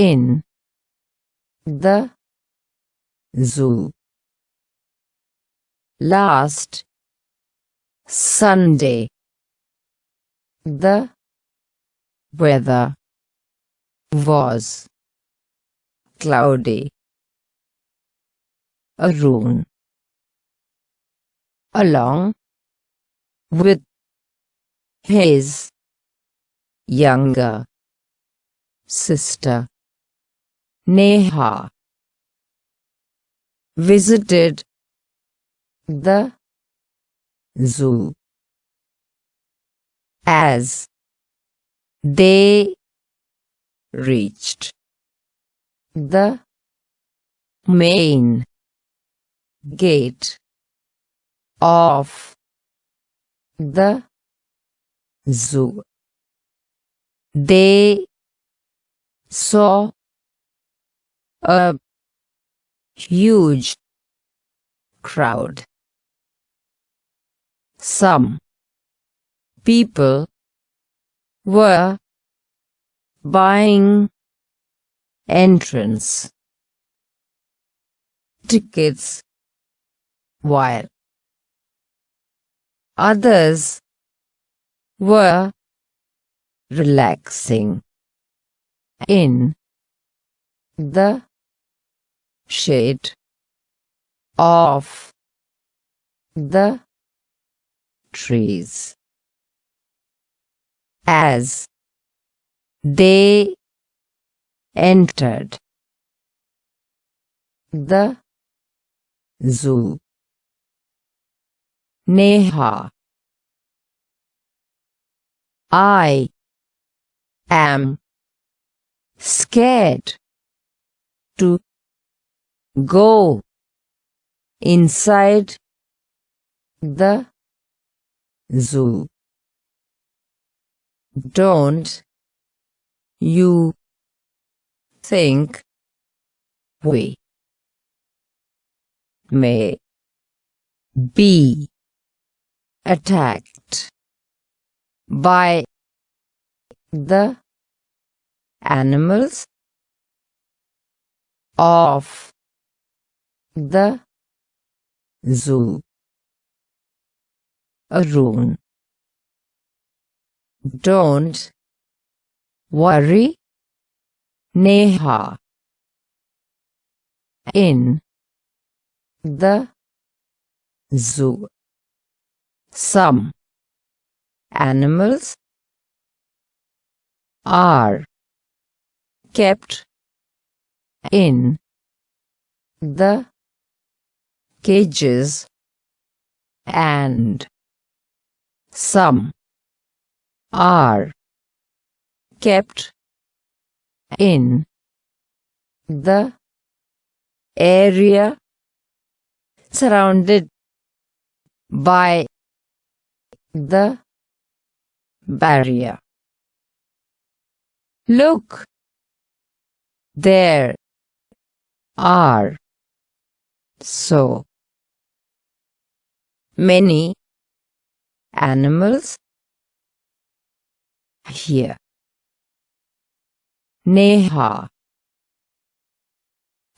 in. The zoo. Last Sunday. The weather was cloudy. Arun along with his younger sister Neha visited the zoo as they reached the main gate of the zoo. They saw a huge crowd. Some people were buying entrance tickets while others were relaxing in the shade of the trees as they entered the zoo. Neha I am scared to go inside the zoo. Don't you think we may be attacked by the animals of the zoo. Arun. Don't worry, Neha. In the zoo. Some animals are kept in the cages and some are kept in the area surrounded by the barrier. Look, there are so many animals here. Neha.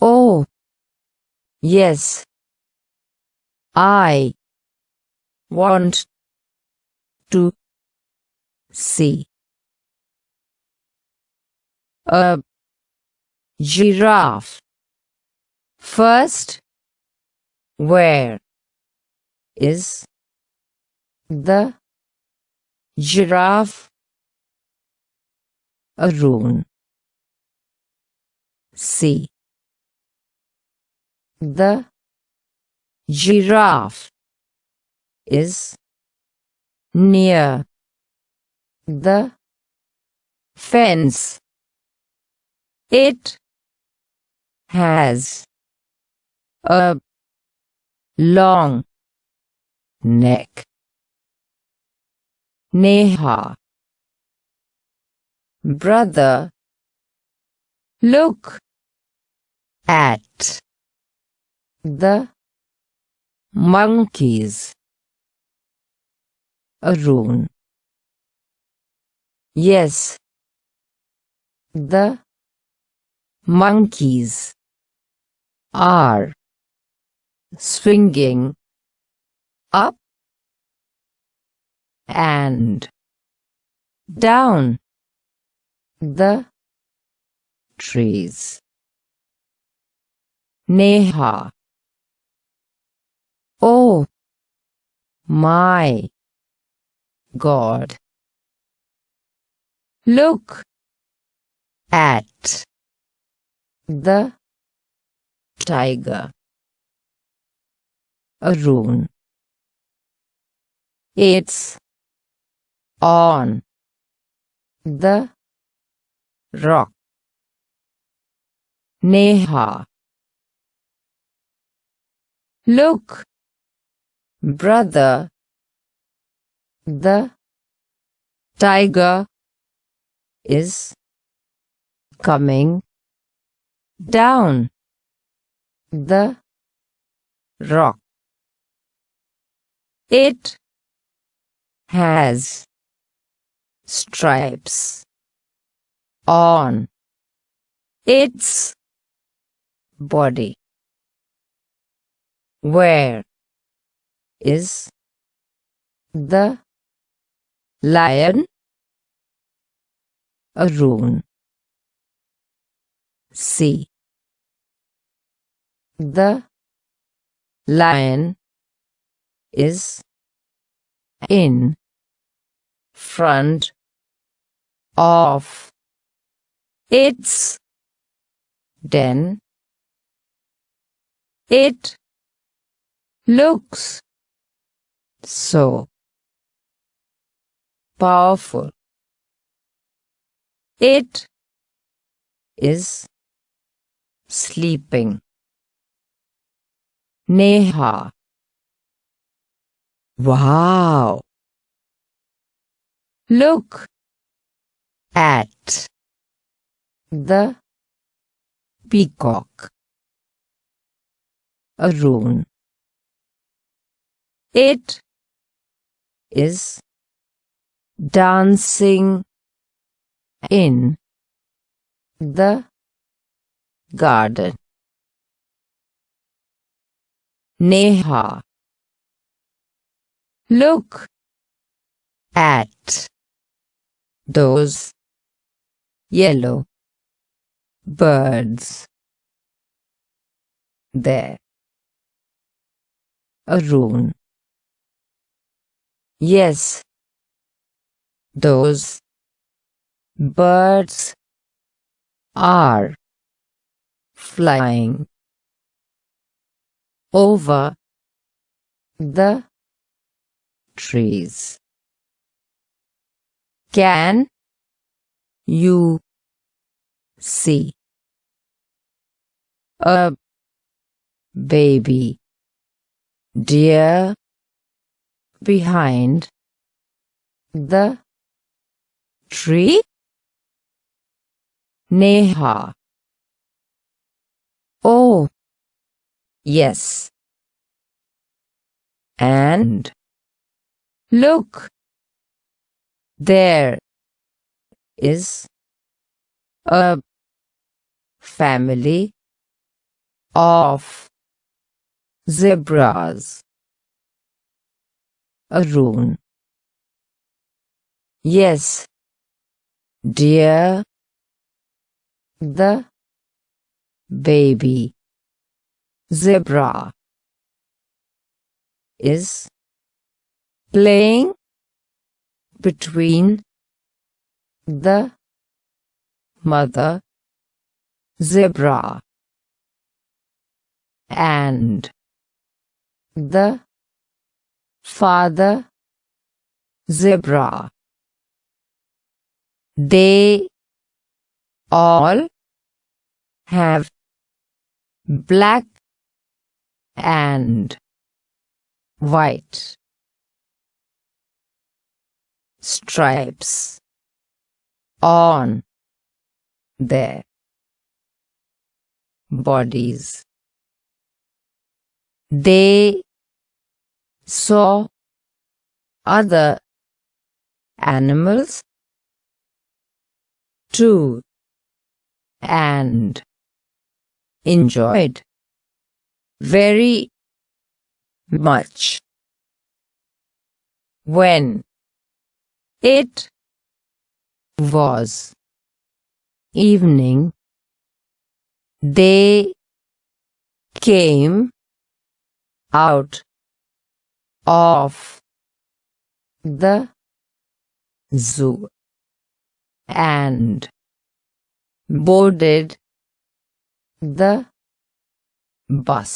Oh, yes. I want to see a giraffe. First, where is the giraffe? Arun. See. The giraffe is near the fence. It has a long neck. Neha. Brother. Look. At. The. Monkeys. Arun. Yes. The. Monkeys. Are. Swinging up and down the trees. Neha. Oh my God. Look at the tiger. Arun It's on the rock. Neha. Look brother. The tiger is coming down the rock. It has stripes on its body. Where is the lion? Arun. See. The lion is in front of its den. It looks so powerful. It is sleeping. Neha. Wow. Look at the peacock. Arun. It is dancing in the garden. Neha. Look at those. Yellow. Birds. There. A Arun. Yes, those. Birds. Are. Flying. Over. The. Trees. Can you see a baby deer behind the tree? Neha. Oh, yes. And look, there is a family of zebras. A Arun. Yes, dear. The baby zebra is playing between the mother zebra and the father zebra. They all have black and white stripes on their bodies. They saw other animals too and enjoyed very much when it was evening they came out of the zoo and boarded the bus.